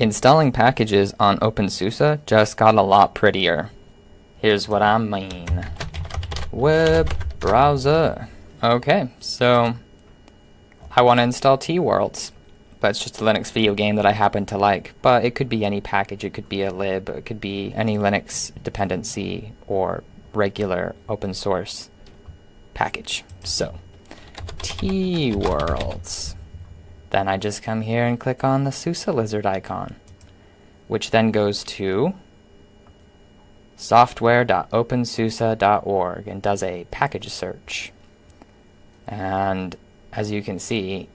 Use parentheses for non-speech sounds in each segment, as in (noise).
Installing packages on OpenSUSE just got a lot prettier. Here's what I mean. Web browser. Okay, so I want to install Teeworlds. It's just a Linux video game that I happen to like. But it could be any package, it could be a lib, it could be any Linux dependency or regular open source package. So, Teeworlds. Then I just come here and click on the SUSE lizard icon, which then goes to software.opensuse.org and does a package search. And as you can see,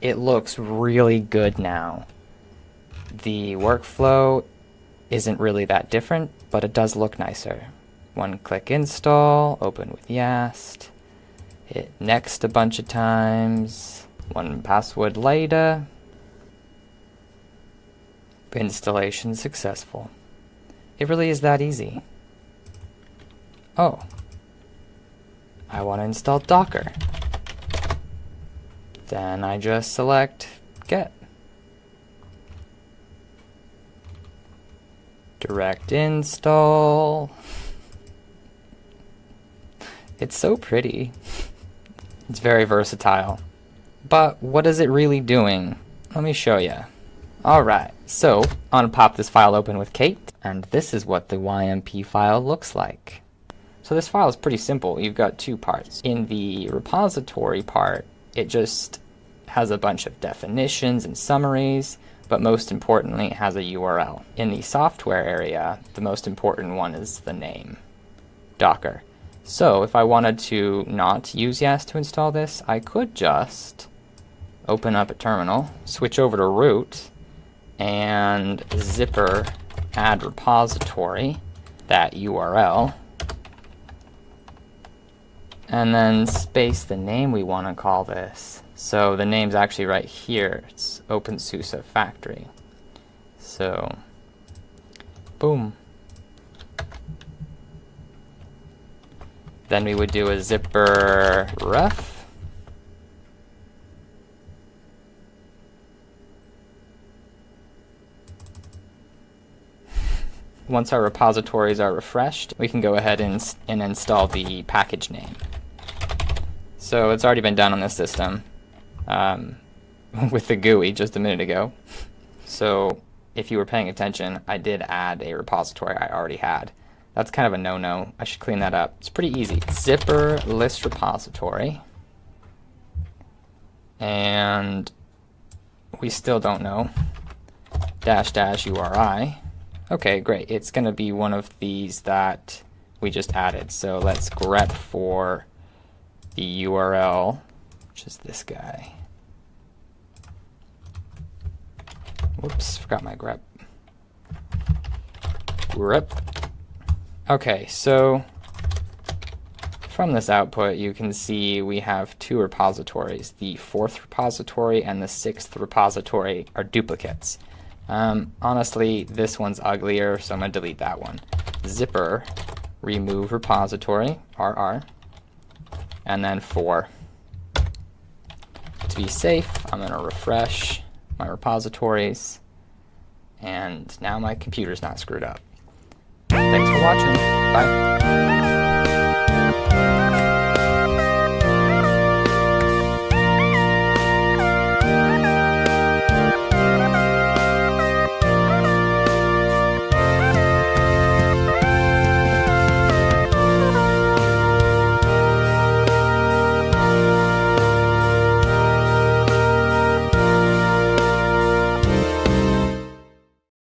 it looks really good now. The workflow isn't really that different, but it does look nicer. One click install, open with Yast, hit next a bunch of times, one password later, installation successful. It really is that easy. Oh, I want to install Docker. Then I just select get. Direct install. It's so pretty. (laughs) It's very versatile. But what is it really doing? Let me show you. Alright, so I'm going to pop this file open with Kate, and this is what the YMP file looks like. So this file is pretty simple. You've got two parts. In the repository part, it just has a bunch of definitions and summaries, but most importantly, it has a URL. In the software area, the most important one is the name, Docker. So if I wanted to not use Yast to install this, I could just open up a terminal, switch over to root, and zypper add repository, that URL, and then space the name we want to call this. So the name's actually right here. It's OpenSUSE Factory. So, boom. Then we would do a zypper ref. Once our repositories are refreshed, we can go ahead and, and install the package name. So it's already been done on this system um, (laughs) with the GUI just a minute ago. So if you were paying attention, I did add a repository I already had. That's kind of a no-no. I should clean that up. It's pretty easy. Zypper list repository. And we still don't know. Dash dash URI. Okay, great. It's going to be one of these that we just added. So let's grep for the URL, which is this guy. Whoops, forgot my grep. Grep. Okay, so from this output you can see we have two repositories. The fourth repository and the sixth repository are duplicates. Um, honestly, this one's uglier, so I'm going to delete that one. Zypper, remove repository, RR, and then 4. To be safe, I'm going to refresh my repositories, and now my computer's not screwed up. Thanks for watching. Bye.